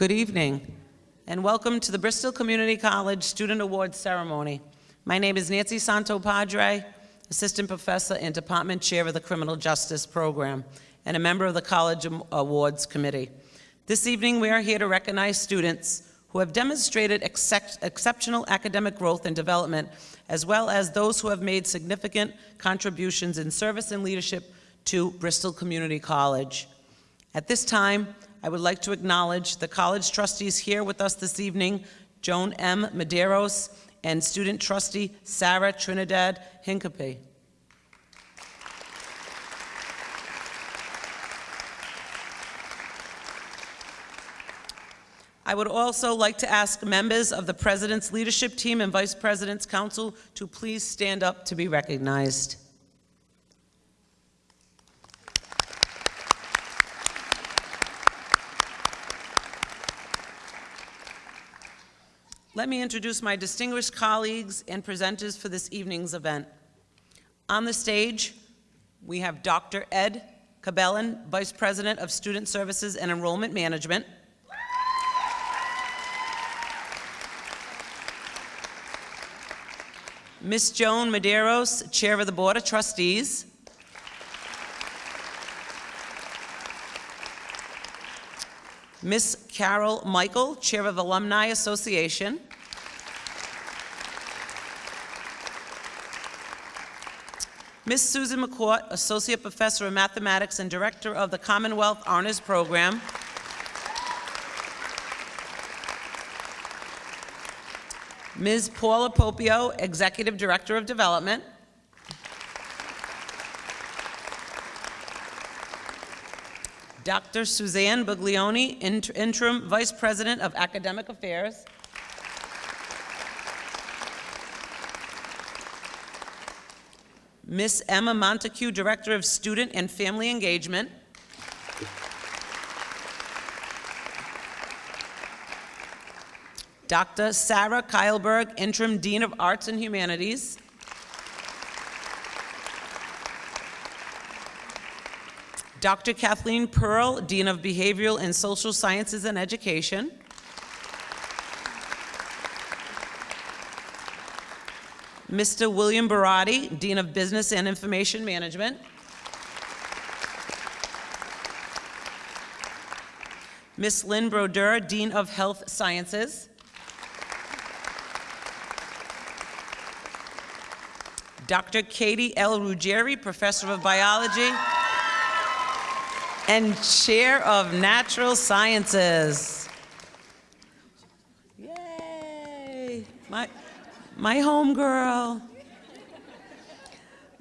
Good evening, and welcome to the Bristol Community College Student Awards Ceremony. My name is Nancy Santopadre, Assistant Professor and Department Chair of the Criminal Justice Program, and a member of the College Awards Committee. This evening, we are here to recognize students who have demonstrated exceptional academic growth and development, as well as those who have made significant contributions in service and leadership to Bristol Community College. At this time, I would like to acknowledge the college trustees here with us this evening, Joan M. Medeiros and student trustee Sarah Trinidad Hincapie. I would also like to ask members of the President's Leadership Team and Vice President's Council to please stand up to be recognized. Let me introduce my distinguished colleagues and presenters for this evening's event. On the stage, we have Dr. Ed Cabellin, Vice President of Student Services and Enrollment Management. Ms. Joan Medeiros, Chair of the Board of Trustees. Ms. Carol Michael, Chair of Alumni Association. Ms. Susan McCourt, Associate Professor of Mathematics and Director of the Commonwealth Honors Program. Ms. Paula Popio, Executive Director of Development. Dr. Suzanne Buglioni, Interim Vice President of Academic Affairs. Miss Emma Montague, Director of Student and Family Engagement. Dr. Sarah Keilberg, Interim Dean of Arts and Humanities. Dr. Kathleen Pearl, Dean of Behavioral and Social Sciences and Education. Mr. William Barati, Dean of Business and Information Management. Ms. Lynn Brodeur, Dean of Health Sciences. Dr. Katie L. Ruggieri, Professor of Biology and Chair of Natural Sciences. Yay! My, my home girl.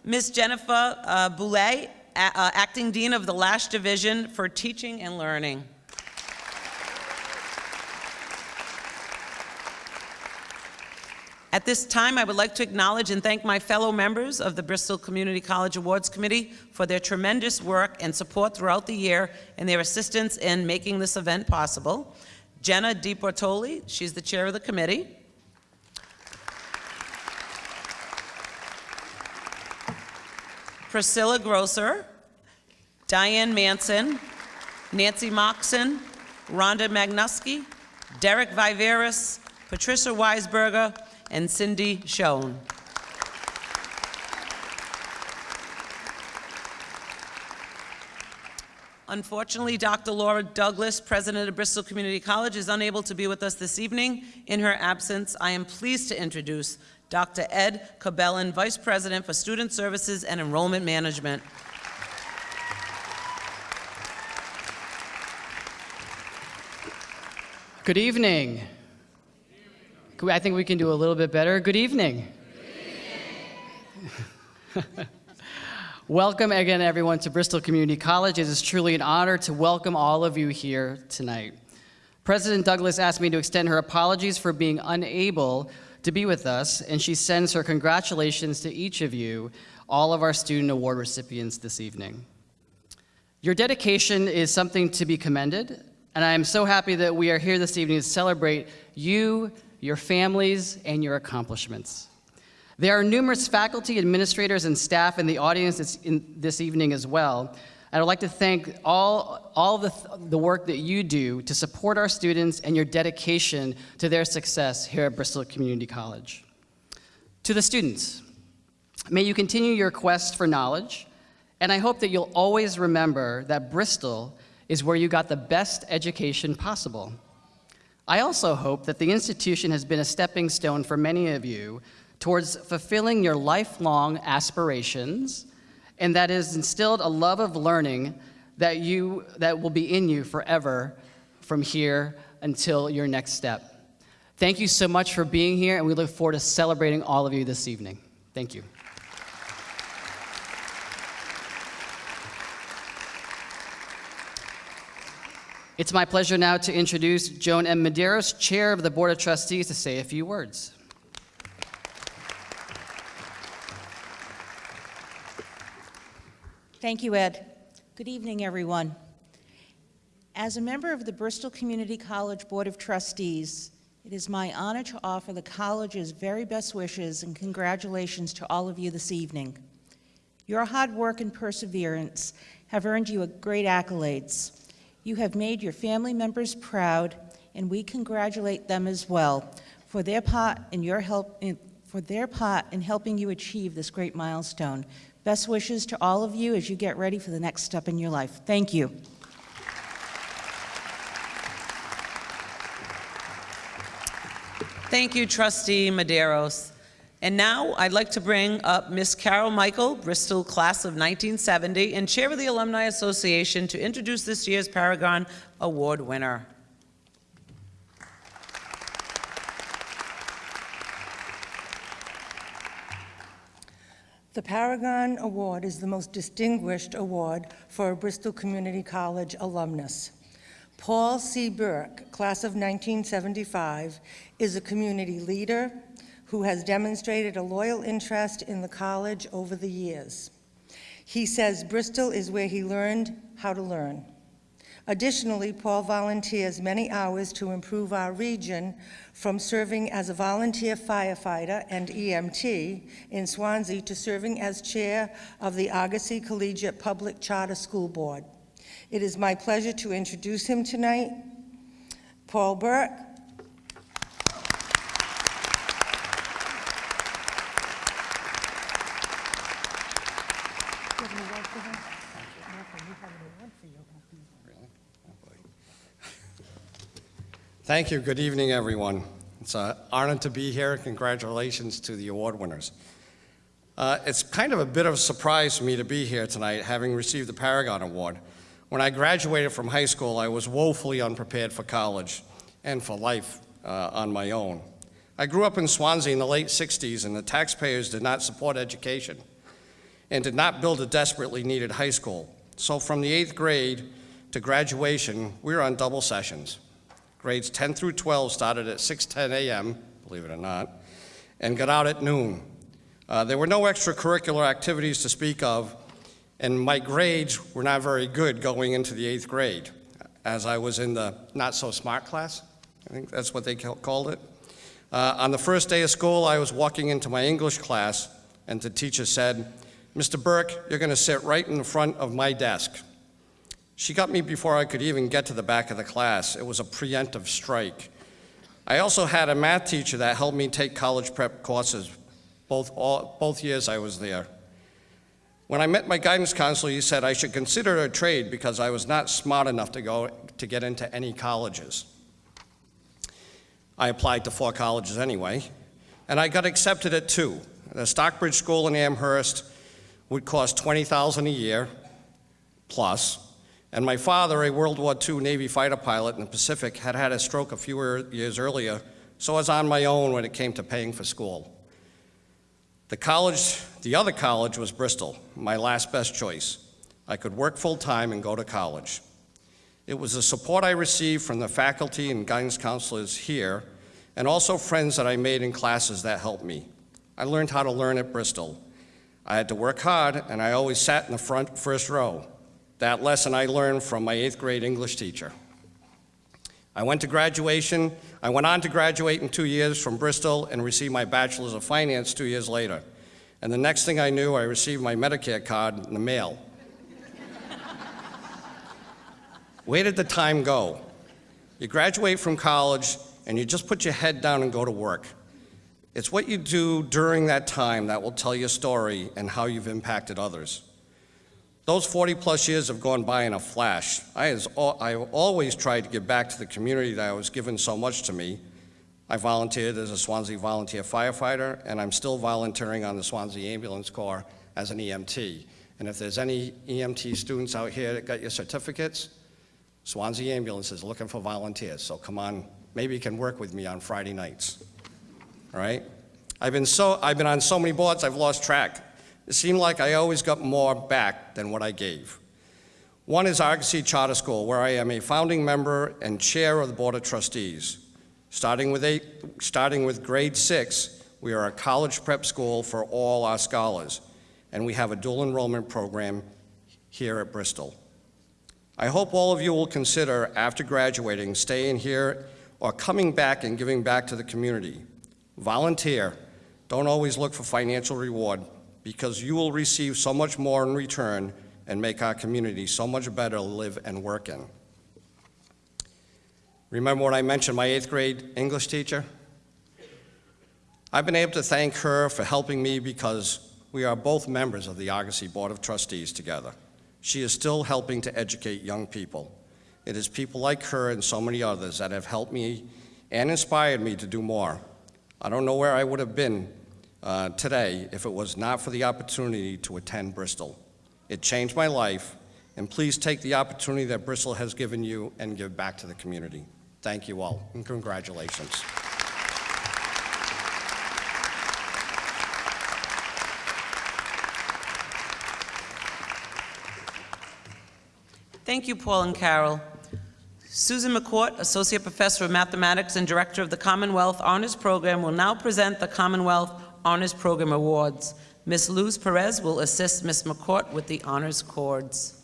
Miss Jennifer uh, Boulay, uh, Acting Dean of the Lash Division for Teaching and Learning. At this time, I would like to acknowledge and thank my fellow members of the Bristol Community College Awards Committee for their tremendous work and support throughout the year and their assistance in making this event possible. Jenna DiPortoli, she's the chair of the committee. Priscilla Grosser, Diane Manson, Nancy Moxon, Rhonda Magnuski, Derek Viveris, Patricia Weisberger, and Cindy Schoen. Unfortunately, Dr. Laura Douglas, president of Bristol Community College, is unable to be with us this evening. In her absence, I am pleased to introduce Dr. Ed Cabellin, Vice President for Student Services and Enrollment Management. Good evening. I think we can do a little bit better. Good evening. welcome again, everyone, to Bristol Community College. It is truly an honor to welcome all of you here tonight. President Douglas asked me to extend her apologies for being unable to be with us, and she sends her congratulations to each of you, all of our student award recipients this evening. Your dedication is something to be commended, and I am so happy that we are here this evening to celebrate you your families, and your accomplishments. There are numerous faculty, administrators, and staff in the audience in this evening as well. And I'd like to thank all, all the, the work that you do to support our students and your dedication to their success here at Bristol Community College. To the students, may you continue your quest for knowledge, and I hope that you'll always remember that Bristol is where you got the best education possible. I also hope that the institution has been a stepping stone for many of you towards fulfilling your lifelong aspirations and that has instilled a love of learning that, you, that will be in you forever from here until your next step. Thank you so much for being here, and we look forward to celebrating all of you this evening. Thank you. It's my pleasure now to introduce Joan M. Medeiros, Chair of the Board of Trustees, to say a few words. Thank you, Ed. Good evening, everyone. As a member of the Bristol Community College Board of Trustees, it is my honor to offer the college's very best wishes and congratulations to all of you this evening. Your hard work and perseverance have earned you great accolades. You have made your family members proud, and we congratulate them as well for their part in your help in, for their part in helping you achieve this great milestone. Best wishes to all of you as you get ready for the next step in your life. Thank you. Thank you, Trustee Medeiros. And now I'd like to bring up Miss Carol Michael, Bristol Class of 1970, and Chair of the Alumni Association to introduce this year's Paragon Award winner. The Paragon Award is the most distinguished award for a Bristol Community College alumnus. Paul C. Burke, class of 1975, is a community leader who has demonstrated a loyal interest in the college over the years. He says Bristol is where he learned how to learn. Additionally, Paul volunteers many hours to improve our region from serving as a volunteer firefighter and EMT in Swansea to serving as chair of the Argosy Collegiate Public Charter School Board. It is my pleasure to introduce him tonight. Paul Burke, Thank you. Good evening, everyone. It's an honor to be here. Congratulations to the award winners. Uh, it's kind of a bit of a surprise for me to be here tonight, having received the Paragon Award. When I graduated from high school, I was woefully unprepared for college and for life uh, on my own. I grew up in Swansea in the late 60s, and the taxpayers did not support education and did not build a desperately needed high school. So from the eighth grade to graduation, we were on double sessions. Grades 10 through 12 started at 6:10 a.m., believe it or not, and got out at noon. Uh, there were no extracurricular activities to speak of, and my grades were not very good going into the eighth grade, as I was in the not-so-smart class. I think that's what they called it. Uh, on the first day of school, I was walking into my English class, and the teacher said, Mr. Burke, you're going to sit right in front of my desk. She got me before I could even get to the back of the class. It was a preemptive strike. I also had a math teacher that helped me take college prep courses both, all, both years I was there. When I met my guidance counselor, he said I should consider a trade because I was not smart enough to go to get into any colleges. I applied to four colleges anyway, and I got accepted at two. The Stockbridge School in Amherst would cost 20000 a year, plus, and my father, a World War II Navy fighter pilot in the Pacific, had had a stroke a few years earlier, so I was on my own when it came to paying for school. The college, the other college was Bristol, my last best choice. I could work full-time and go to college. It was the support I received from the faculty and guidance counselors here, and also friends that I made in classes that helped me. I learned how to learn at Bristol. I had to work hard, and I always sat in the front first row. That lesson I learned from my eighth grade English teacher. I went to graduation. I went on to graduate in two years from Bristol and received my Bachelor's of Finance two years later. And the next thing I knew, I received my Medicare card in the mail. Where did the time go? You graduate from college and you just put your head down and go to work. It's what you do during that time that will tell your story and how you've impacted others. Those 40 plus years have gone by in a flash. I has, I always tried to give back to the community that I was given so much to me. I volunteered as a Swansea volunteer firefighter, and I'm still volunteering on the Swansea Ambulance Corps as an EMT. And if there's any EMT students out here that got your certificates, Swansea Ambulance is looking for volunteers, so come on, maybe you can work with me on Friday nights. All right? I've been, so, I've been on so many boards, I've lost track. It seemed like I always got more back than what I gave. One is Argosy Charter School, where I am a founding member and chair of the Board of Trustees. Starting with, eight, starting with grade six, we are a college prep school for all our scholars, and we have a dual enrollment program here at Bristol. I hope all of you will consider, after graduating, staying here or coming back and giving back to the community. Volunteer. Don't always look for financial reward because you will receive so much more in return and make our community so much better to live and work in. Remember when I mentioned my eighth grade English teacher? I've been able to thank her for helping me because we are both members of the Argosy Board of Trustees together. She is still helping to educate young people. It is people like her and so many others that have helped me and inspired me to do more. I don't know where I would have been uh, today if it was not for the opportunity to attend Bristol. It changed my life, and please take the opportunity that Bristol has given you and give back to the community. Thank you all, and congratulations. Thank you, Paul and Carol. Susan McCourt, Associate Professor of Mathematics and Director of the Commonwealth Honors Program, will now present the Commonwealth Honors Program Awards. Ms. Luz Perez will assist Ms. McCourt with the honors cords.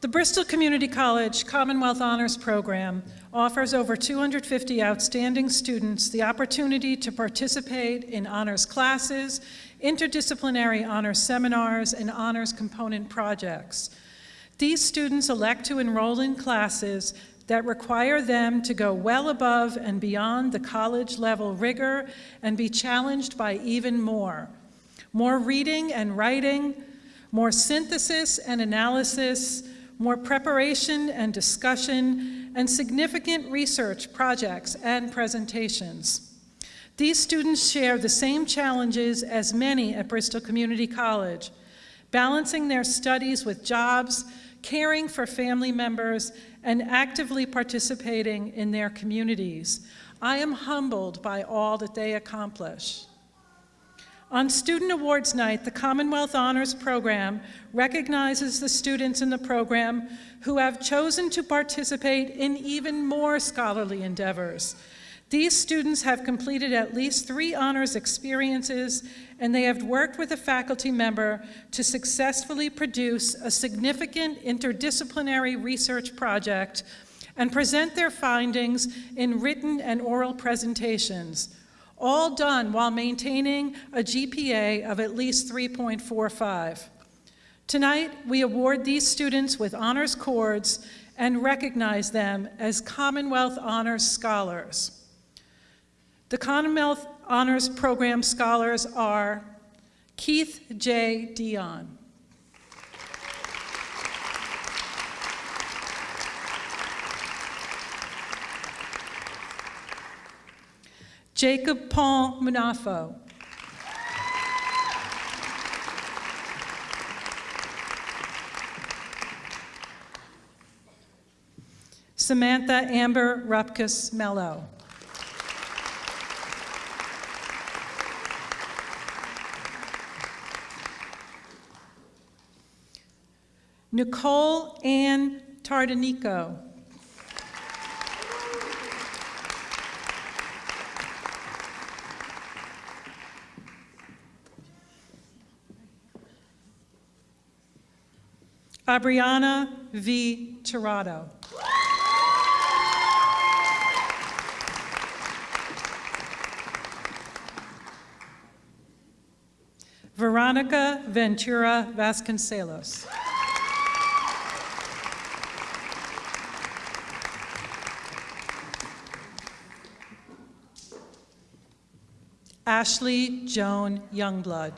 The Bristol Community College Commonwealth Honors Program offers over 250 outstanding students the opportunity to participate in honors classes, interdisciplinary honors seminars, and honors component projects. These students elect to enroll in classes that require them to go well above and beyond the college level rigor and be challenged by even more. More reading and writing, more synthesis and analysis, more preparation and discussion, and significant research projects and presentations. These students share the same challenges as many at Bristol Community College, balancing their studies with jobs, caring for family members, and actively participating in their communities. I am humbled by all that they accomplish. On Student Awards Night, the Commonwealth Honors Program recognizes the students in the program who have chosen to participate in even more scholarly endeavors. These students have completed at least three honors experiences, and they have worked with a faculty member to successfully produce a significant interdisciplinary research project and present their findings in written and oral presentations all done while maintaining a GPA of at least 3.45. Tonight, we award these students with honors cords and recognize them as Commonwealth Honors Scholars. The Commonwealth Honors Program Scholars are Keith J. Dion. Jacob Paul Munafo. Samantha Amber Rupkus Mello. Nicole Ann Tardanico. Abriana V. Tirado. Veronica Veronica Ventura Vasconcelos. Ashley Joan Youngblood.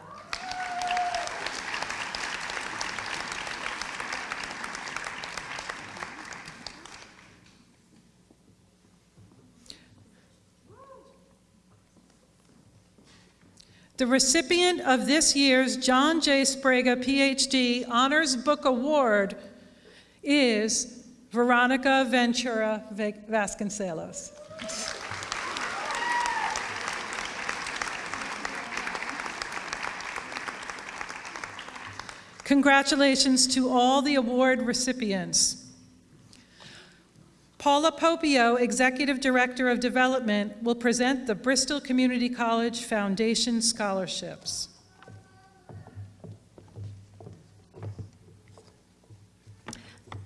The recipient of this year's John J. Sprague PhD Honors Book Award is Veronica Ventura Va- Vasconcelos. Congratulations to all the award recipients. Paula Popio, Executive Director of Development, will present the Bristol Community College Foundation Scholarships.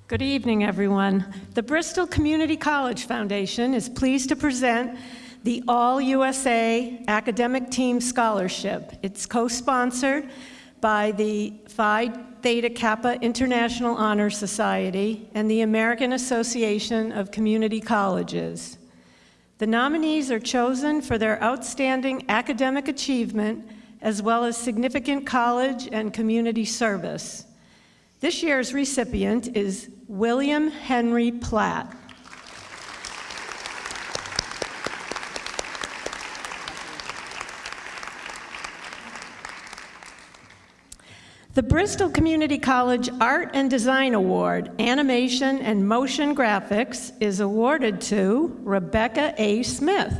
Good evening, everyone. The Bristol Community College Foundation is pleased to present the All USA Academic Team Scholarship. It's co-sponsored by the Phi Theta Kappa International Honor Society and the American Association of Community Colleges. The nominees are chosen for their outstanding academic achievement as well as significant college and community service. This year's recipient is William Henry Platt. The Bristol Community College Art and Design Award, Animation and Motion Graphics, is awarded to Rebecca A. Smith.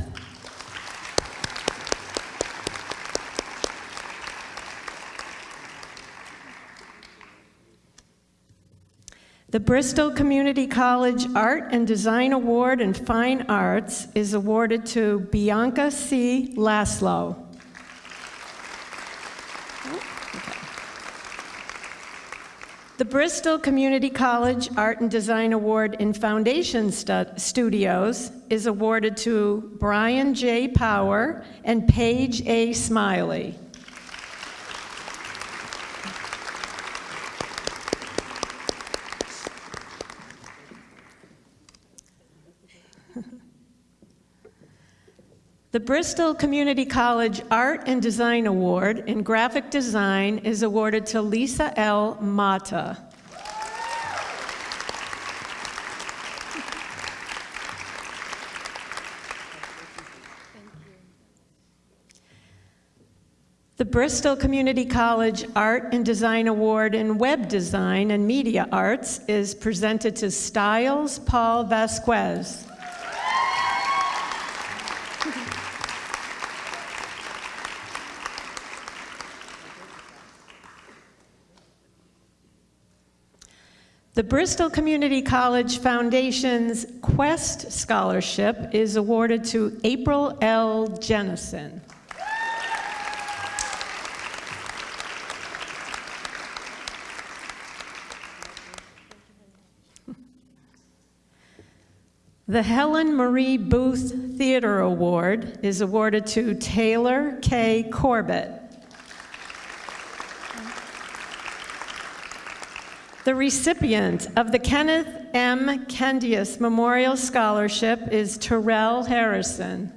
The Bristol Community College Art and Design Award in Fine Arts is awarded to Bianca C. Laszlo. The Bristol Community College Art and Design Award in Foundation Stu- Studios is awarded to Brian J. Power and Paige A. Smiley. The Bristol Community College Art and Design Award in Graphic Design is awarded to Lisa L. Mata. The Bristol Community College Art and Design Award in Web Design and Media Arts is presented to Styles Paul Vasquez. The Bristol Community College Foundation's Quest Scholarship is awarded to April L. Jennison. The Helen Marie Booth Theater Award is awarded to Taylor K. Corbett. The recipient of the Kenneth M. Kendius Memorial Scholarship is Terrell Harrison.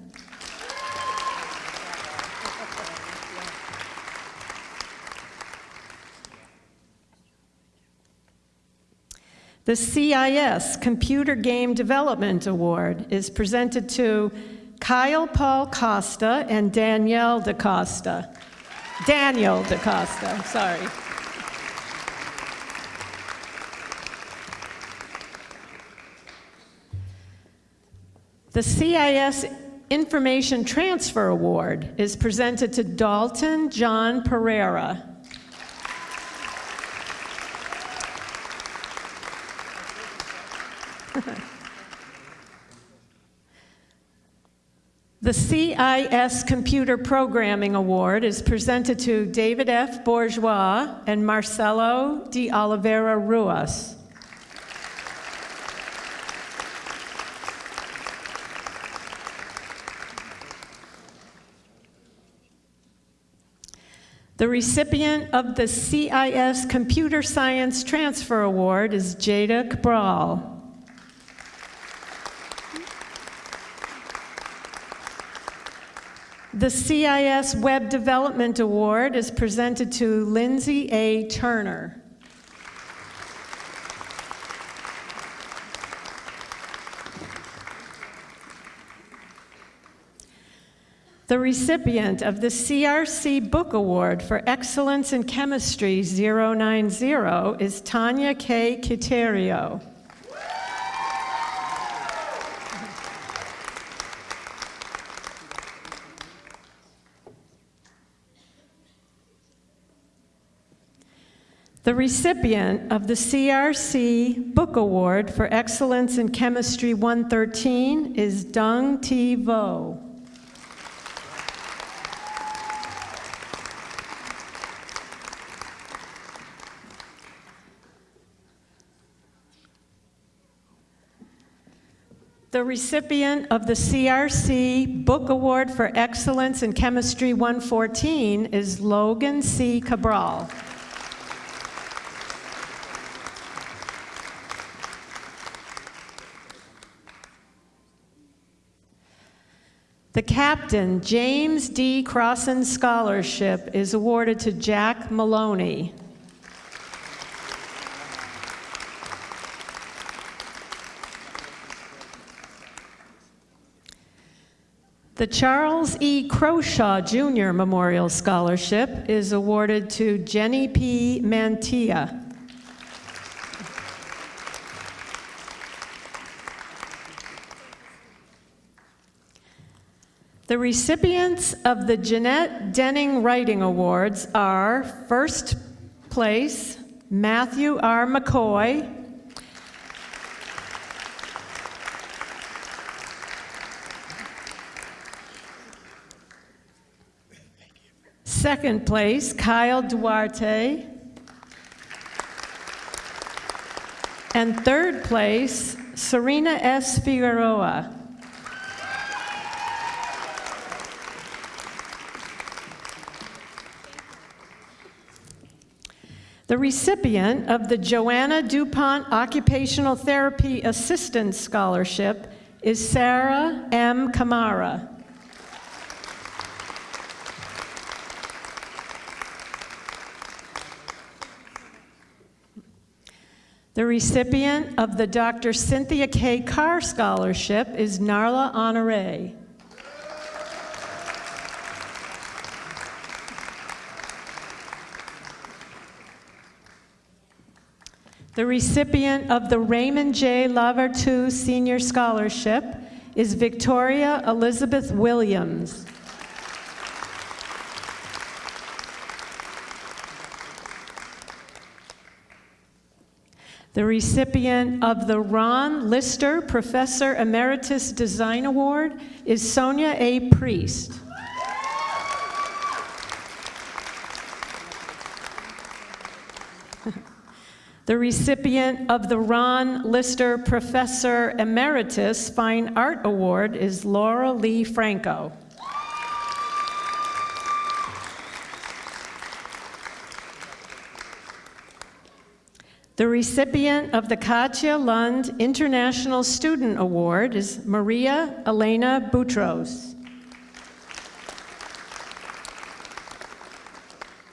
The CIS Computer Game Development Award is presented to Kyle Paul Costa and Danielle DaCosta. Daniel DaCosta, sorry. The CIS Information Transfer Award is presented to Dalton John Pereira. The CIS Computer Programming Award is presented to David F. Bourgeois and Marcelo de Oliveira Ruas. The recipient of the CIS Computer Science Transfer Award is Jada Cabral. The CIS Web Development Award is presented to Lindsay A. Turner. The recipient of the CRC Book Award for Excellence in Chemistry 090 is Tanya K. Quiterio. The recipient of the CRC Book Award for Excellence in Chemistry 113 is Dung T. Vo. The recipient of the CRC Book Award for Excellence in Chemistry 114 is Logan C. Cabral. The Captain James D. Crossan Scholarship is awarded to Jack Maloney. The Charles E. Croshaw Jr. Memorial Scholarship is awarded to Jenny P. Mantilla. The recipients of the Jeanette Denning Writing Awards are first place, Matthew R. McCoy. Second place, Kyle Duarte. And third place, Serena S. Figueroa. The recipient of the Joanna DuPont Occupational Therapy Assistance Scholarship is Sarah M. Kamara. The recipient of the Dr. Cynthia K. Carr Scholarship is Narla Honore. The recipient of the Raymond J. Lavertu Senior Scholarship is Victoria Elizabeth Williams. The recipient of the Ron Lister Professor Emeritus Design Award is Sonia A. Priest. The recipient of the Ron Lister Professor Emeritus Fine Art Award is Laura Lee Franco. The recipient of the Katja Lund International Student Award is Maria Elena Boutros.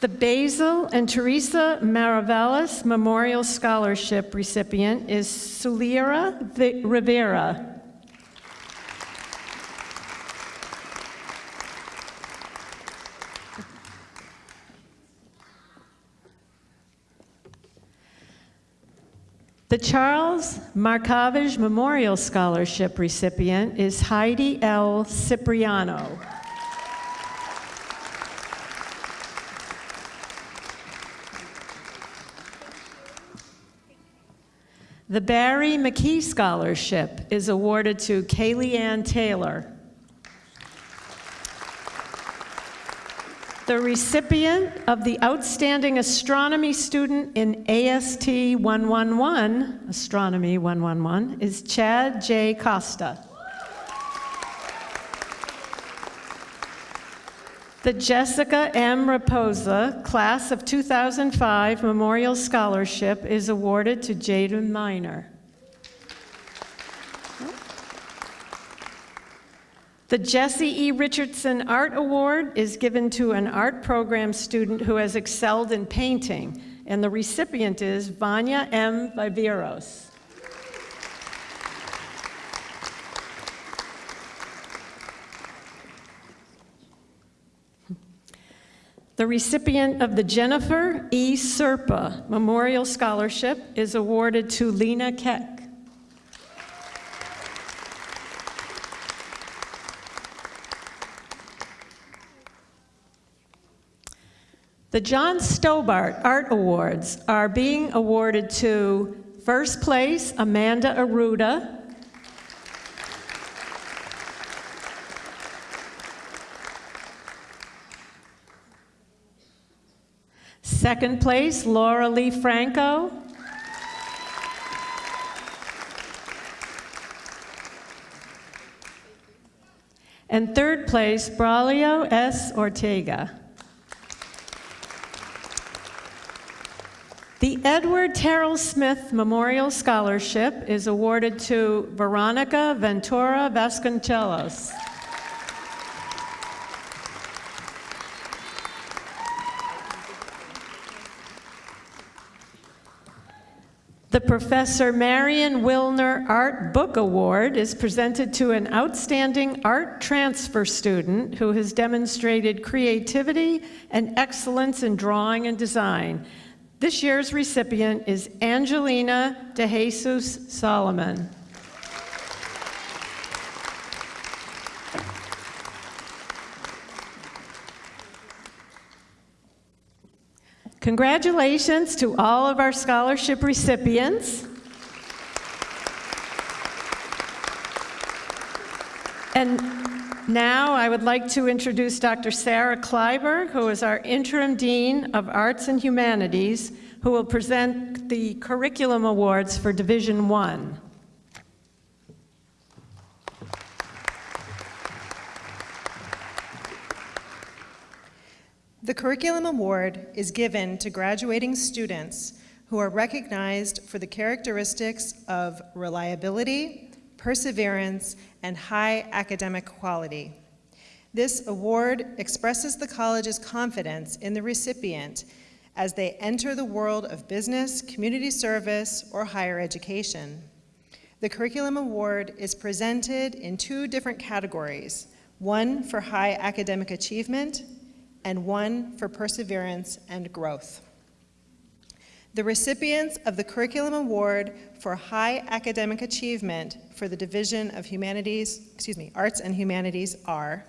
The Basil and Teresa Maravellas Memorial Scholarship recipient is Sulira Rivera. The Charles Markovich Memorial Scholarship recipient is Heidi L. Cipriano. The Barry McKee Scholarship is awarded to Kaylee Ann Taylor. The recipient of the Outstanding Astronomy Student in AST 111, Astronomy 111, is Chad J. Costa. The Jessica M. Raposa Class of 2005 Memorial Scholarship is awarded to Jaden Minor. The Jesse E. Richardson Art Award is given to an art program student who has excelled in painting, and the recipient is Vanya M. Viveros. The recipient of the Jennifer E. Serpa Memorial Scholarship is awarded to Lena Keck. The John Stobart Art Awards are being awarded to first place Amanda Aruda, second place Laura Lee Franco, and third place Braulio S. Ortega. The Edward Terrell Smith Memorial Scholarship is awarded to Veronica Ventura Vasconcelos. The Professor Marion Wilner Art Book Award is presented to an outstanding art transfer student who has demonstrated creativity and excellence in drawing and design. This year's recipient is Angelina DeJesus Solomon. Congratulations to all of our scholarship recipients. And now I would like to introduce Dr. Sarah Kleiberg, who is our interim dean of Arts and Humanities, who will present the curriculum awards for Division One. The Curriculum Award is given to graduating students who are recognized for the characteristics of reliability, perseverance, and high academic quality. This award expresses the college's confidence in the recipient as they enter the world of business, community service, or higher education. The Curriculum Award is presented in two different categories, one for high academic achievement and one for perseverance and growth. The recipients of the Curriculum Award for High Academic Achievement for the Division of Humanities, excuse me, Arts and Humanities are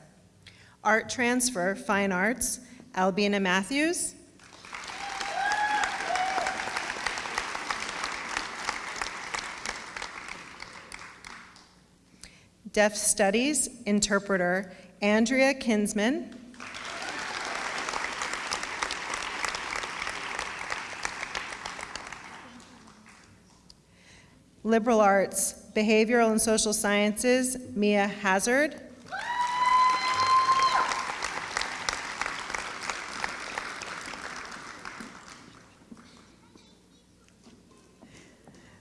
Art Transfer, Fine Arts, Albina Matthews, Deaf Studies, Interpreter, Andrea Kinsman, Liberal Arts, Behavioral and Social Sciences, Mia Hazard.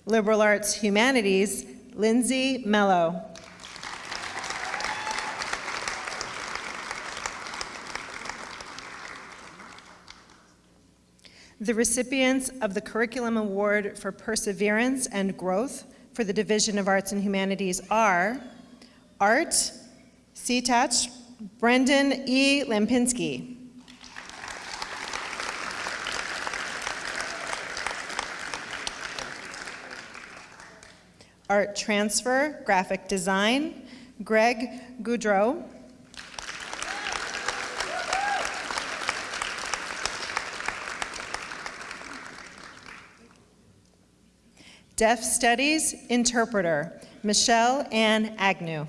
Liberal Arts Humanities, Lindsay Mello. The recipients of the Curriculum Award for Perseverance and Growth for the Division of Arts and Humanities are Art, CTACH, Brendan E. Lampinski. Art Transfer, Graphic Design, Greg Goudreau. Deaf Studies Interpreter, Michelle Ann Agnew.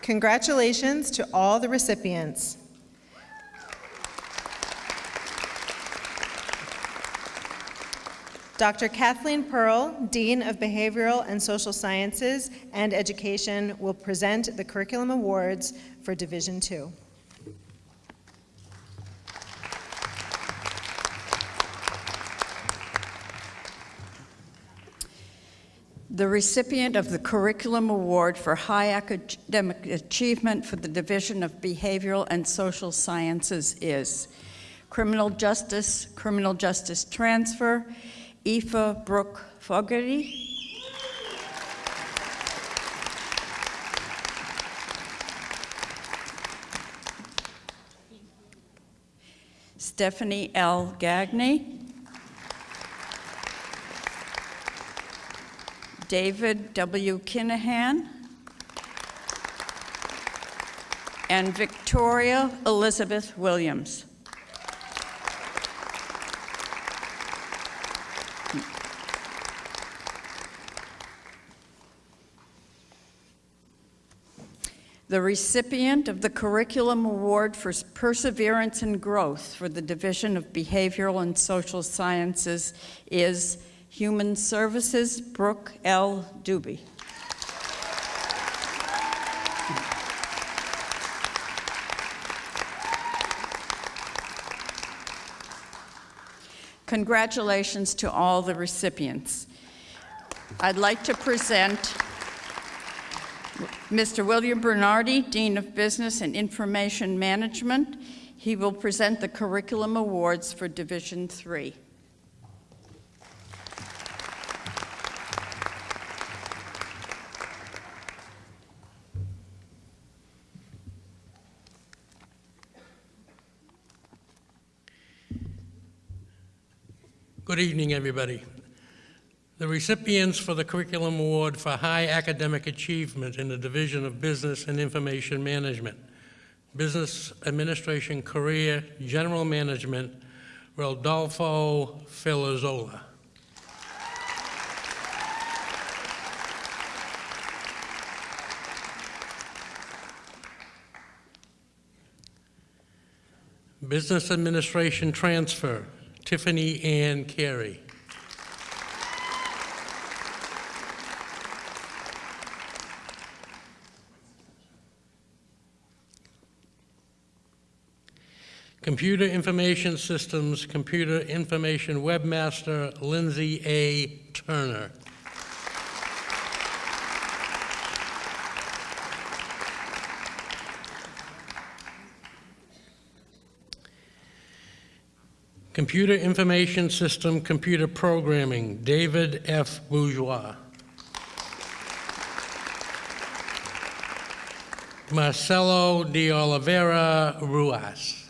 Congratulations to all the recipients. Dr. Kathleen Pearl, Dean of Behavioral and Social Sciences and Education, will present the Curriculum Awards for Division Two. The recipient of the Curriculum Award for High Academic Achievement for the Division of Behavioral and Social Sciences is Criminal Justice, Criminal Justice Transfer, Aoife Brooke Fogarty. Stephanie L. Gagney. David W. Kinahan, and Victoria Elizabeth Williams. The recipient of the Curriculum Award for Perseverance and Growth for the Division of Behavioral and Social Sciences is Human Services, Brooke L. Doobie. Congratulations to all the recipients. I'd like to present Mr. William Bernardi, Dean of Business and Information Management. He will present the Curriculum Awards for Division 3. Evening, everybody. The recipients for the Curriculum Award for High Academic Achievement in the Division of Business and Information Management, Business Administration Career General Management, Rodolfo Filazzola. Business Administration Transfer, Tiffany Ann Carey. Computer Information Systems, Computer Information Webmaster, Lindsay A. Turner. Computer Information System, Computer Programming, David F. Bourgeois. Marcelo de Oliveira Ruas.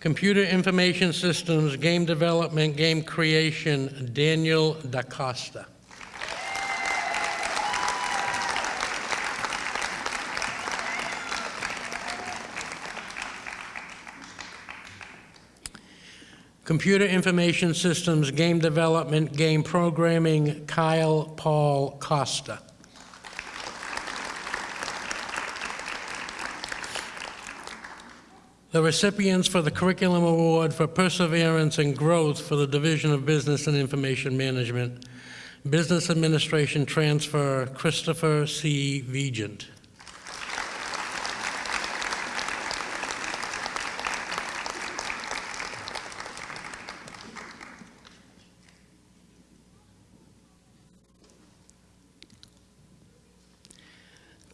Computer Information Systems, Game Development, Game Creation, Daniel Da Costa. Computer Information Systems, Game Development, Game Programming, Kyle Paul Costa. The recipients for the Curriculum Award for Perseverance and Growth for the Division of Business and Information Management, Business Administration Transfer, Christopher C. Vigent.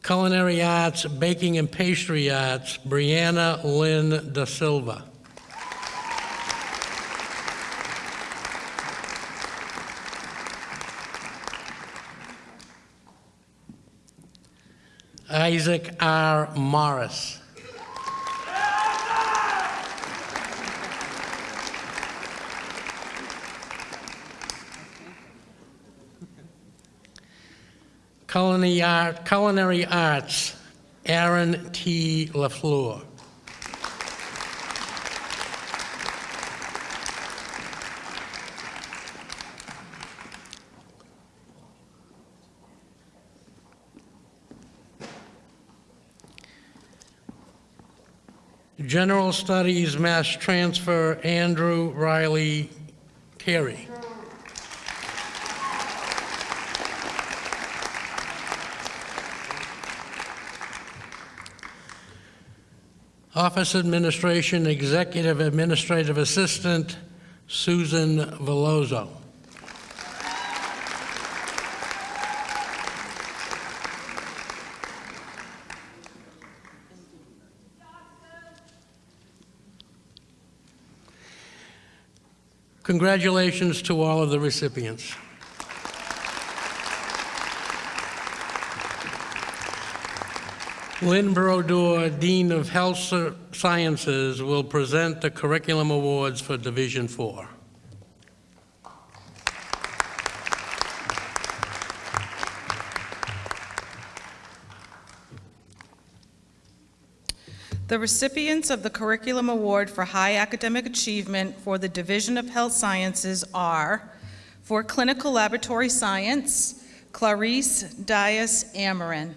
Culinary Arts, Baking and Pastry Arts, Brianna Lynn Da Silva. Isaac R. Morris. Culinary, Art, Culinary Arts, Aaron T. LaFleur. General Studies Mass Transfer, Andrew Riley Carey. Office Administration Executive Administrative Assistant, Susan Veloso. Congratulations to all of the recipients. Lynn Brodeur, Dean of Health Sciences, will present the Curriculum Awards for Division Four. The recipients of the Curriculum Award for High Academic Achievement for the Division of Health Sciences are, for Clinical Laboratory Science, Clarice Dias Amarin.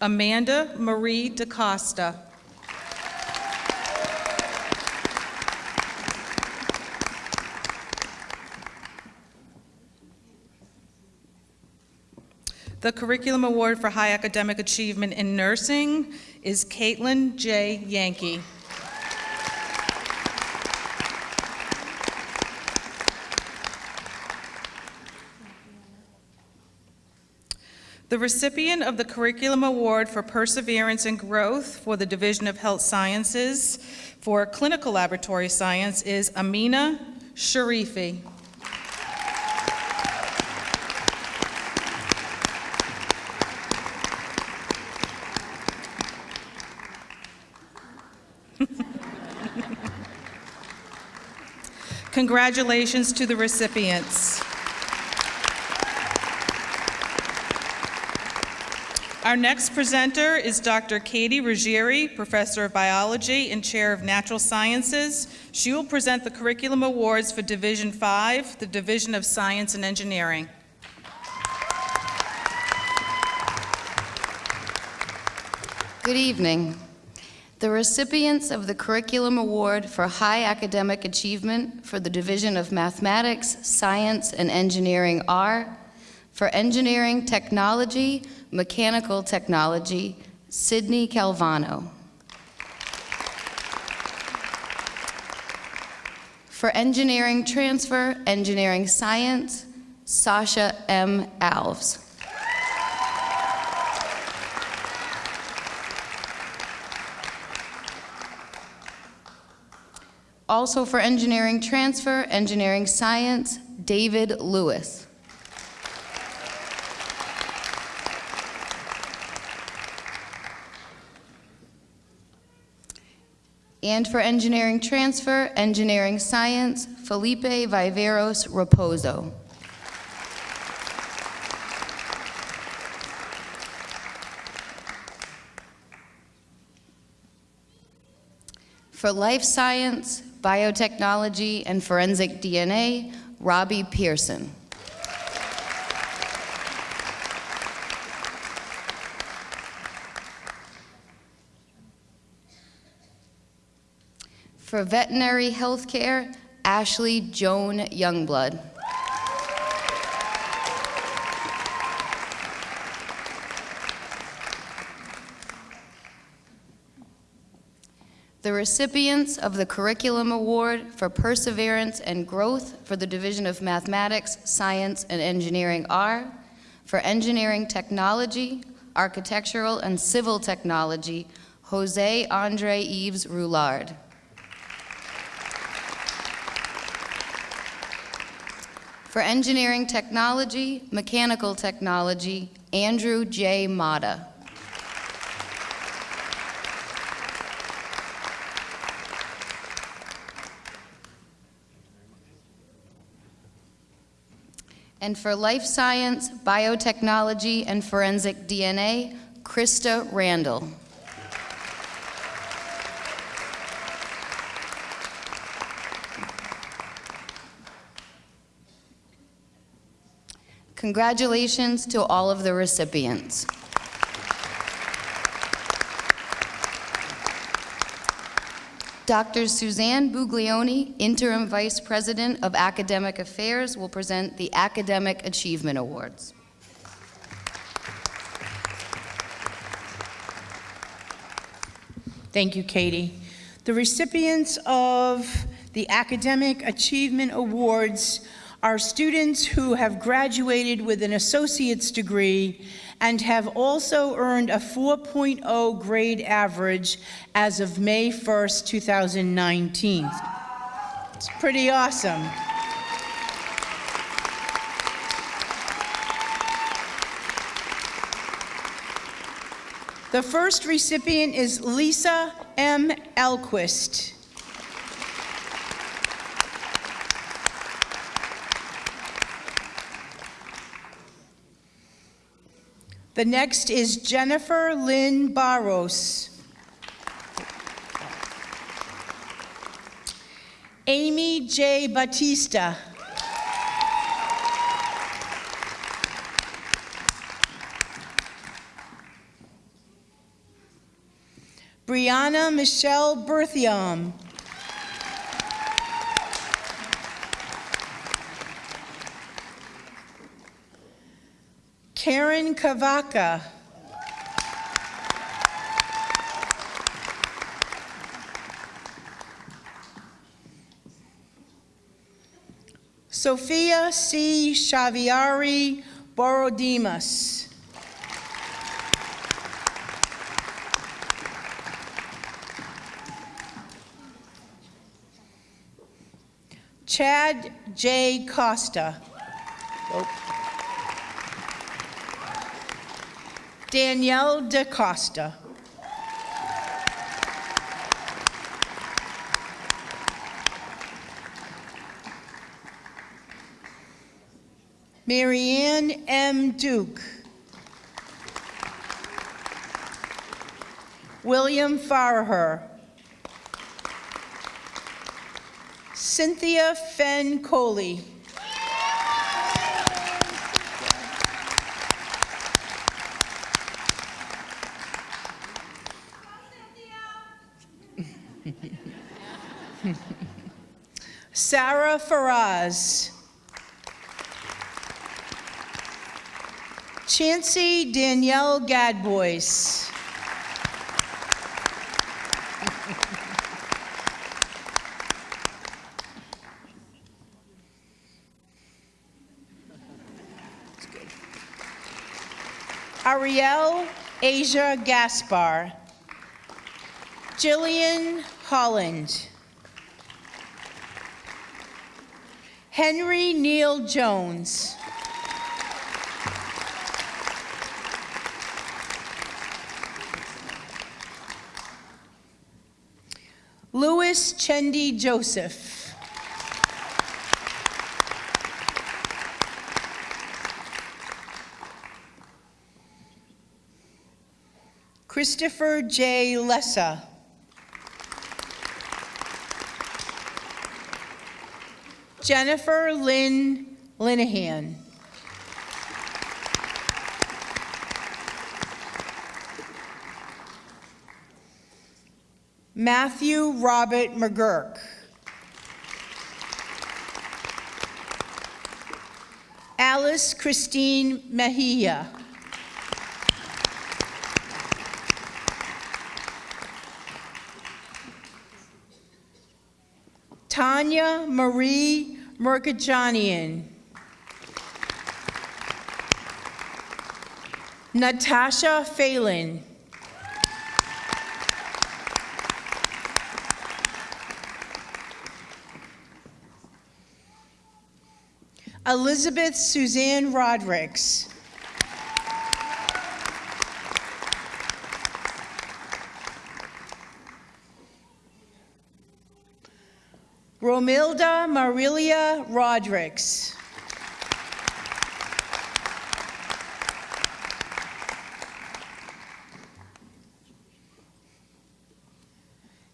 Amanda Marie DaCosta. The Curriculum Award for High Academic Achievement in Nursing is Caitlin J. Yankee. The recipient of the Curriculum Award for Perseverance and Growth for the Division of Health Sciences for Clinical Laboratory Science is Amina Sharifi. Congratulations to the recipients. Our next presenter is Dr. Katie Ruggieri, Professor of Biology and Chair of Natural Sciences. She will present the Curriculum Awards for Division 5, the Division of Science and Engineering. Good evening. The recipients of the Curriculum Award for High Academic Achievement for the Division of Mathematics, Science, and Engineering are, for Engineering Technology, Mechanical Technology, Sydney Calvano. For Engineering Transfer, Engineering Science, Sasha M. Alves. Also for Engineering Transfer, Engineering Science, David Lewis. And for Engineering Transfer, Engineering Science, Felipe Viveros Raposo. For Life Science, Biotechnology, and Forensic DNA, Robbie Pearson. For Veterinary Healthcare, Ashley Joan Youngblood. The recipients of the Curriculum Award for Perseverance and Growth for the Division of Mathematics, Science, and Engineering are, for Engineering Technology, Architectural and Civil Technology, Jose Andre Yves Roulard. For Engineering Technology, Mechanical Technology, Andrew J. Mata. And for Life Science, Biotechnology, and Forensic DNA, Krista Randall. Congratulations to all of the recipients. Dr. Suzanne Buglioni, Interim Vice President of Academic Affairs, will present the Academic Achievement Awards. Thank you, Katie. The recipients of the Academic Achievement Awards are students who have graduated with an associate's degree and have also earned a 4.0 grade average as of May 1st, 2019. It's pretty awesome. The first recipient is Lisa M. Elquist. The next is Jennifer Lynn Barros. Amy J. Batista. Brianna Michelle Berthium. Karen Kavaka. Sophia C. Shaviari Borodimas. Chad J. Costa. Danielle DaCosta. Marianne M. Duke. William Farher. Cynthia Fenn Coley. Sarah Faraz. Chancy Danielle Gadbois. Ariel Asia Gaspar. Jillian Holland. Henry Neal Jones. Louis Chendi Joseph. Christopher J. Lessa. Jennifer Lynn Linehan. Matthew Robert McGurk. Alice Christine Mejia. Tanya Marie Merkajanian. Natasha Phelan. Elizabeth Suzanne Rodricks. Romilda Marilia Rodricks.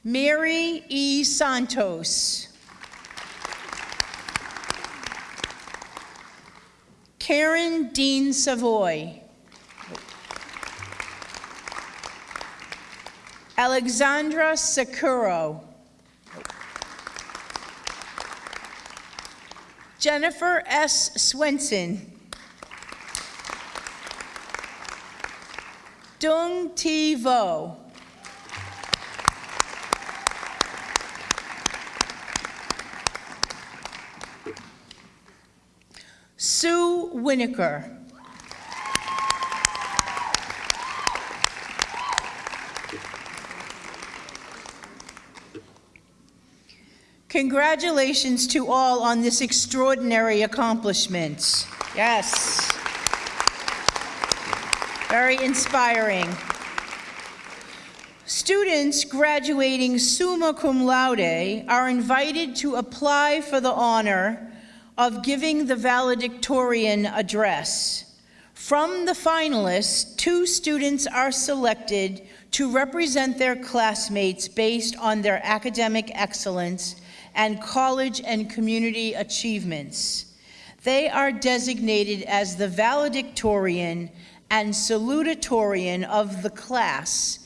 Mary E. Santos. Karen Dean Savoy. Alexandra Sakuro. Jennifer S. Swenson. Dung T. Vo. Sue Winiker. Congratulations to all on this extraordinary accomplishment. Yes. Very inspiring. Students graduating summa cum laude are invited to apply for the honor of giving the valedictorian address. From the finalists, two students are selected to represent their classmates based on their academic excellence and college and community achievements. They are designated as the valedictorian and salutatorian of the class,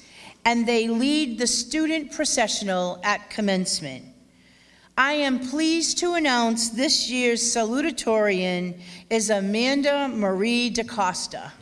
and they lead the student processional at commencement. I am pleased to announce this year's salutatorian is Amanda Marie DaCosta.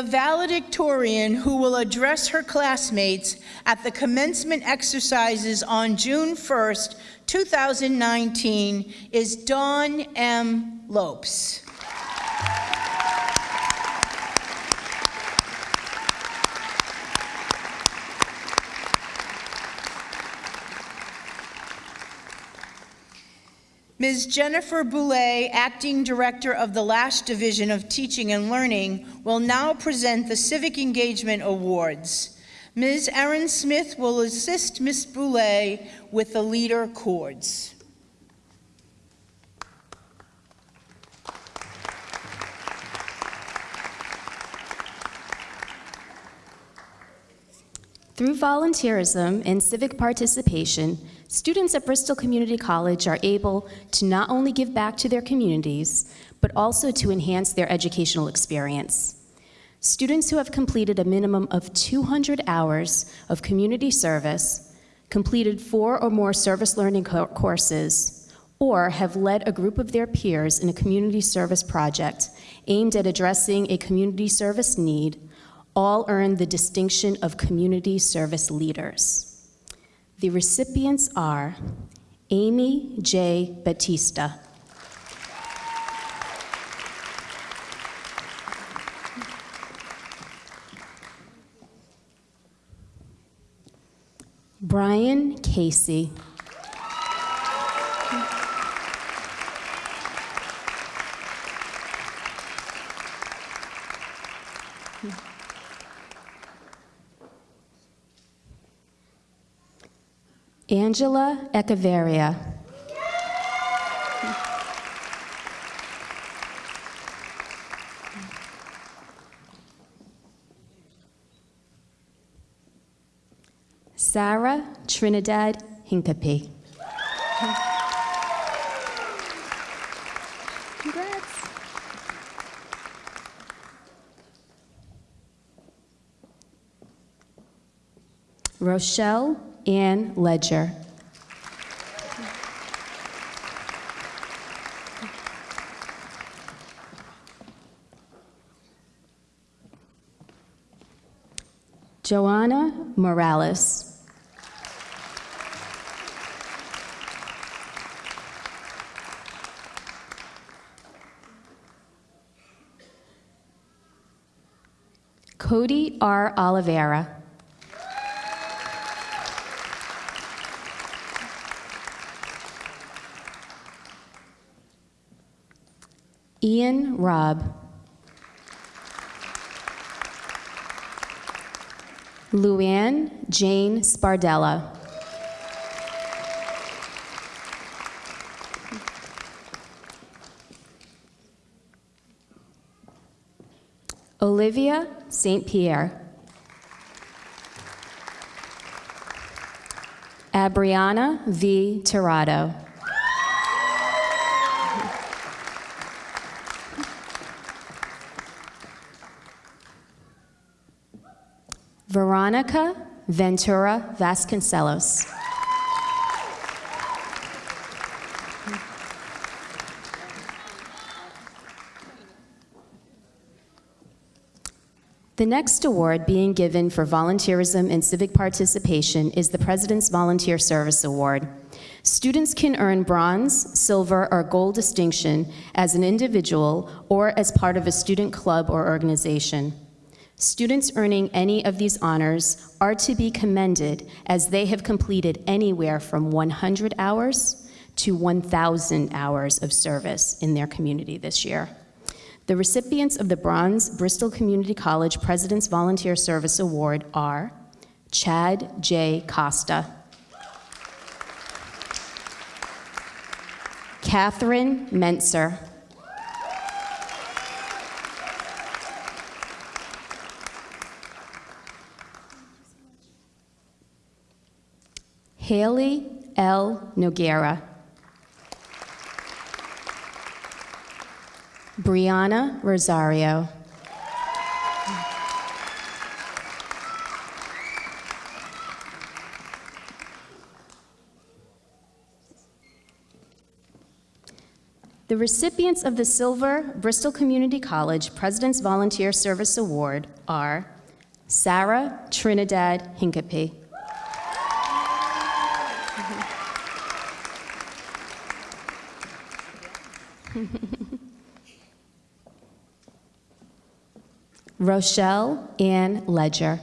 The valedictorian who will address her classmates at the commencement exercises on June 1st, 2019 is Dawn M. Lopes. Ms. Jennifer Boulay, Acting Director of the Lash Division of Teaching and Learning, will now present the Civic Engagement Awards. Ms. Erin Smith will assist Ms. Boulay with the leader cords. Through volunteerism and civic participation, students at Bristol Community College are able to not only give back to their communities, but also to enhance their educational experience. Students who have completed a minimum of 200 hours of community service, completed four or more service learning co- courses, or have led a group of their peers in a community service project aimed at addressing a community service need all earn the distinction of community service leaders. The recipients are Amy J. Batista. Brian Casey. Angela Echeverria. Sarah Trinidad Hincapie. Congrats. Rochelle Ann Ledger. Joanna Morales. Cody R. Oliveira. Ian Robb. Luann Jane Spardella. Olivia St. Pierre. Abriana V. Tirado. Veronica Ventura Vasconcelos. The next award being given for volunteerism and civic participation is the President's Volunteer Service Award. Students can earn bronze, silver, or gold distinction as an individual or as part of a student club or organization. Students earning any of these honors are to be commended as they have completed anywhere from 100 hours to 1,000 hours of service in their community this year. The recipients of the Bronze Bristol Community College President's Volunteer Service Award are Chad J. Costa, Catherine Mentzer, Haley L. Noguera. Brianna Rosario. The recipients of the Silver Bristol Community College President's Volunteer Service Award are Sarah Trinidad Hincapie. Rochelle Ann Ledger.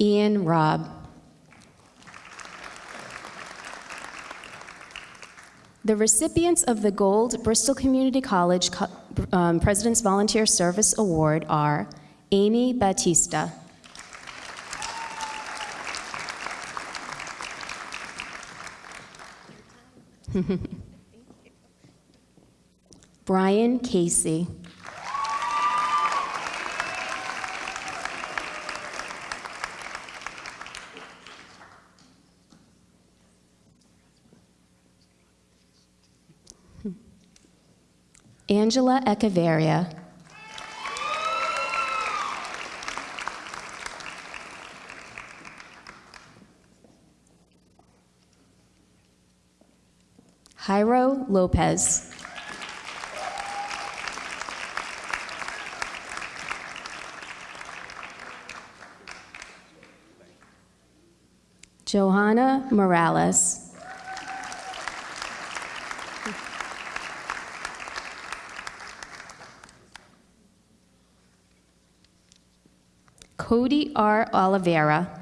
Ian Robb. The recipients of the Gold Bristol Community College Co- um, President's Volunteer Service Award are Amy Batista. Brian Casey. Angela Echeverria. Lopez. Johanna Morales. Cody R. Oliveira.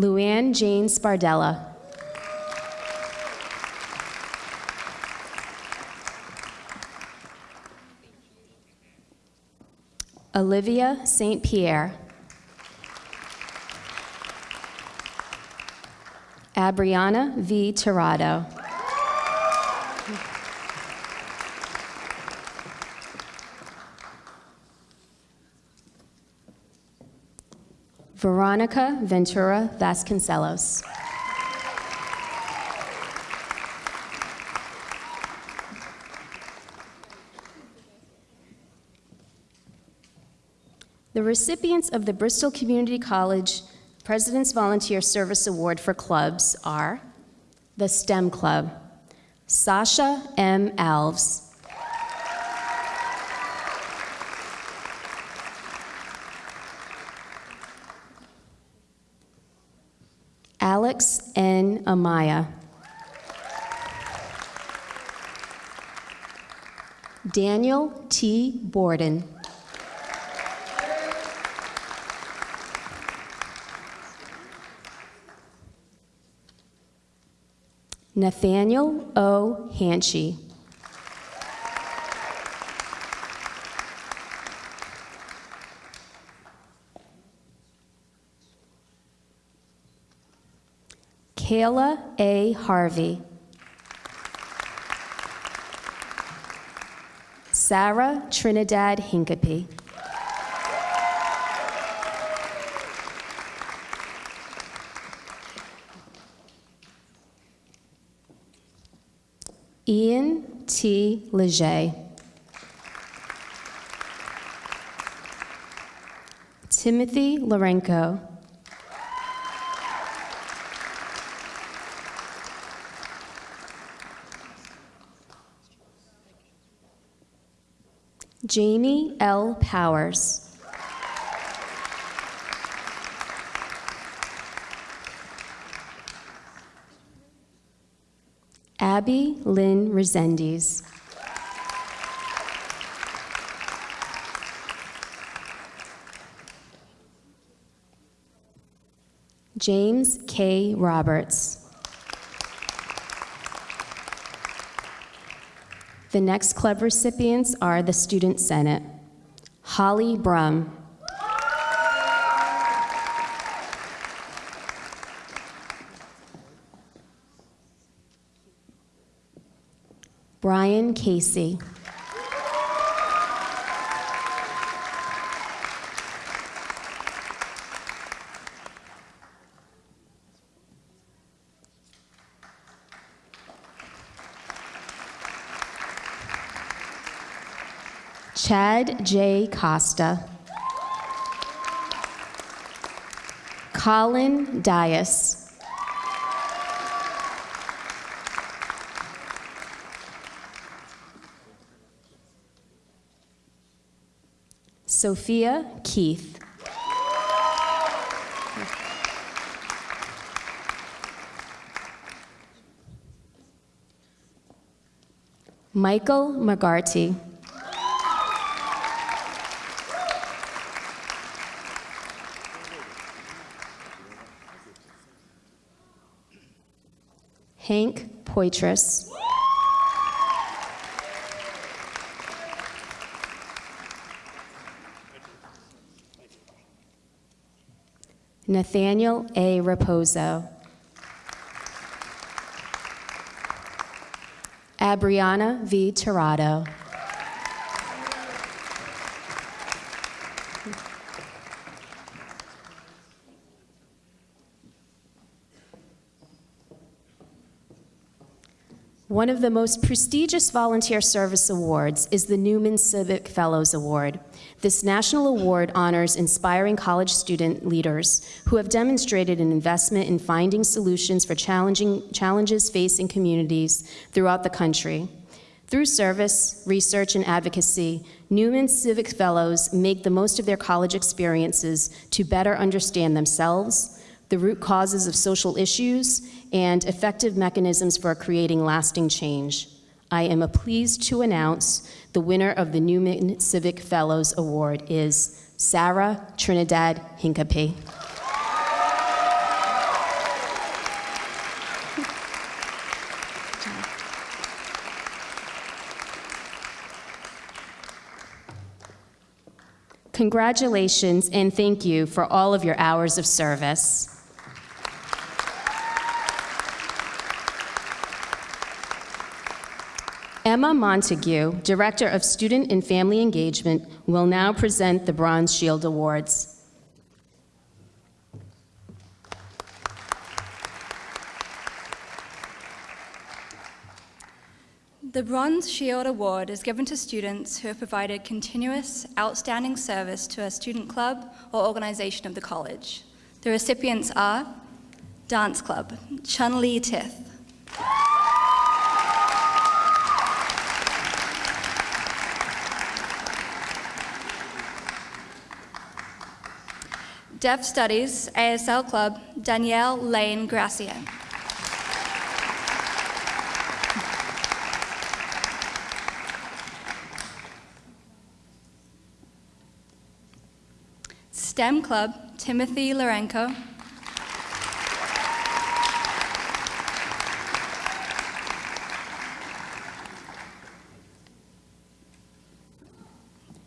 Luann Jane Spardella. Olivia St. Pierre. Abriana V. Tirado. Veronica Ventura Vasconcelos. The recipients of the Bristol Community College President's Volunteer Service Award for clubs are the STEM Club, Sasha M. Alves, Amaya, Daniel T. Borden. Nathaniel O. Hanchy. Kayla A. Harvey. Sarah Trinidad Hincapie. Ian T. Leger. Timothy Lorenko. Jamie L. Powers. Abby Lynn Resendiz. James K. Roberts. The next club recipients are the Student Senate. Holly Brum. Brian Casey. Chad J. Costa. Colin Dias. Sophia Keith. Michael McGarty. Hank Poitras. Nathaniel A. Raposo. Abriana V. Tirado. One of the most prestigious volunteer service awards is the Newman Civic Fellows Award. This national award honors inspiring college student leaders who have demonstrated an investment in finding solutions for challenging challenges facing communities throughout the country. Through service, research, and advocacy, Newman Civic Fellows make the most of their college experiences to better understand themselves, the root causes of social issues, and effective mechanisms for creating lasting change. I am pleased to announce the winner of the Newman Civic Fellows Award is Sarah Trinidad Hincapie. Congratulations and thank you for all of your hours of service. Emma Montague, Director of Student and Family Engagement, will now present the Bronze Shield Awards. The Bronze Shield Award is given to students who have provided continuous, outstanding service to a student club or organization of the college. The recipients are Dance Club, Chun Li Tith. Deaf Studies, ASL Club, Danielle Lane Gracia. STEM Club, Timothy Lorenko.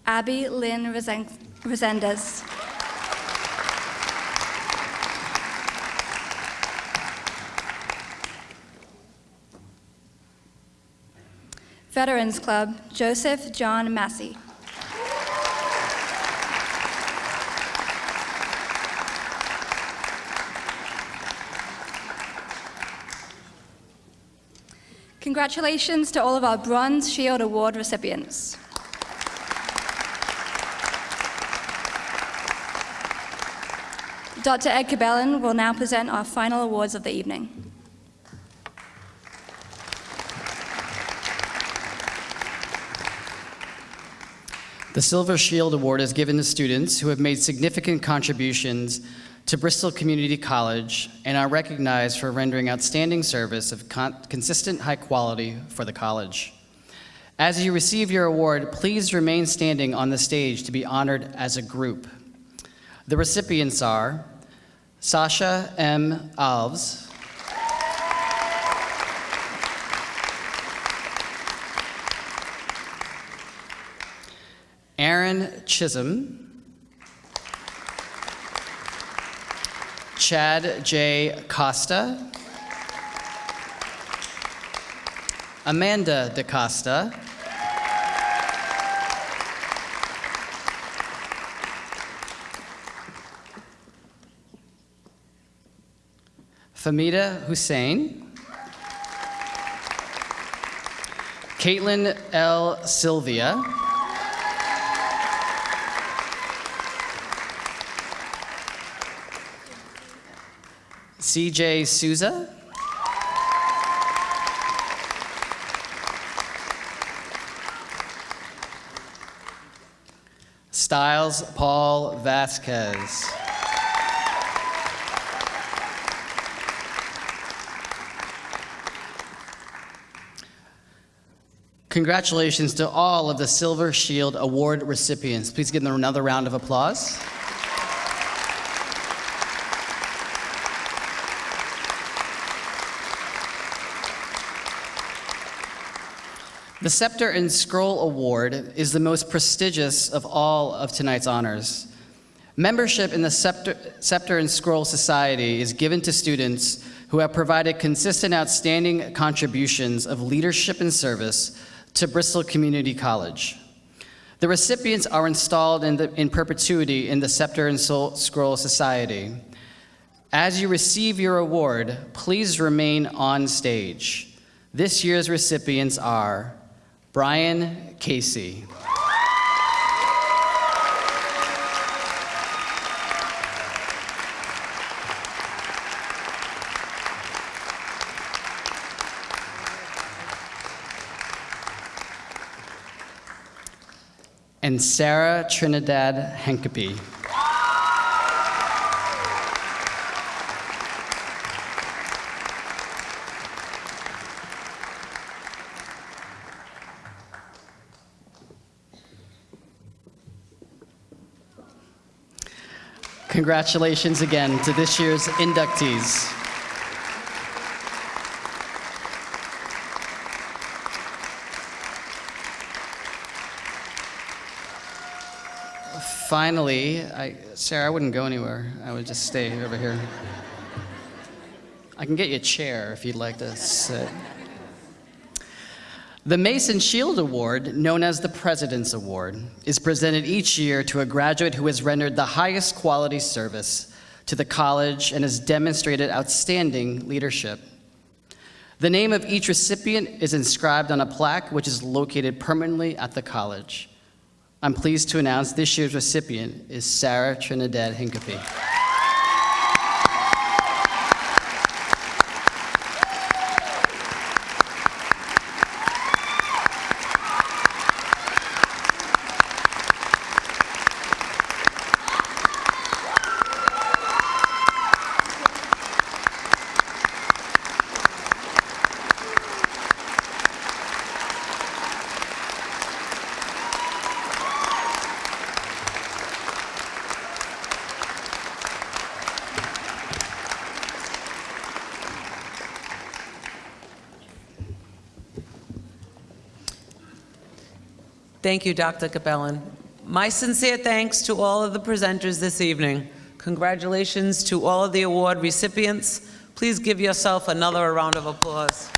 Abby Lynn Resendez. Veterans Club, Joseph John Massey. Congratulations to all of our Bronze Shield Award recipients. Dr. Ed Cabellin will now present our final awards of the evening. The Silver Shield Award is given to students who have made significant contributions to Bristol Community College and are recognized for rendering outstanding service of con- consistent high quality for the college. As you receive your award, please remain standing on the stage to be honored as a group. The recipients are Sasha M. Alves, Aaron Chisholm, Chad J. Costa, Amanda DaCosta, Famida Hussein, Caitlin L. Sylvia, CJ Souza, Styles Paul Vasquez. Congratulations to all of the Silver Shield Award recipients. Please give them another round of applause. The Scepter and Scroll Award is the most prestigious of all of tonight's honors. Membership in the Scepter, Scepter and Scroll Society is given to students who have provided consistent, outstanding contributions of leadership and service to Bristol Community College. The recipients are installed in, the, in perpetuity in the Scepter and Sol- Scroll Society. As you receive your award, please remain on stage. This year's recipients are Brian Casey. And Sarah Trinidad Hincapie. Congratulations again to this year's inductees. Finally, I, Sarah, I wouldn't go anywhere. I would just stay over here. I can get you a chair if you'd like to sit. The Mason Shield Award, known as the President's Award, is presented each year to a graduate who has rendered the highest quality service to the college and has demonstrated outstanding leadership. The name of each recipient is inscribed on a plaque which is located permanently at the college. I'm pleased to announce this year's recipient is Sarah Trinidad Hincapie. Thank you, Dr. Cabellin. My sincere thanks to all of the presenters this evening. Congratulations to all of the award recipients. Please give yourself another round of applause.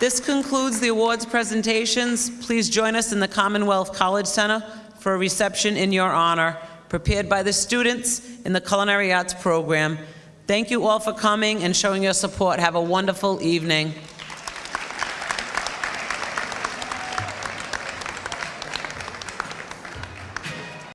This concludes the awards presentations. Please join us in the Commonwealth College Center for a reception in your honor, prepared by the students in the Culinary Arts program. Thank you all for coming and showing your support. Have a wonderful evening.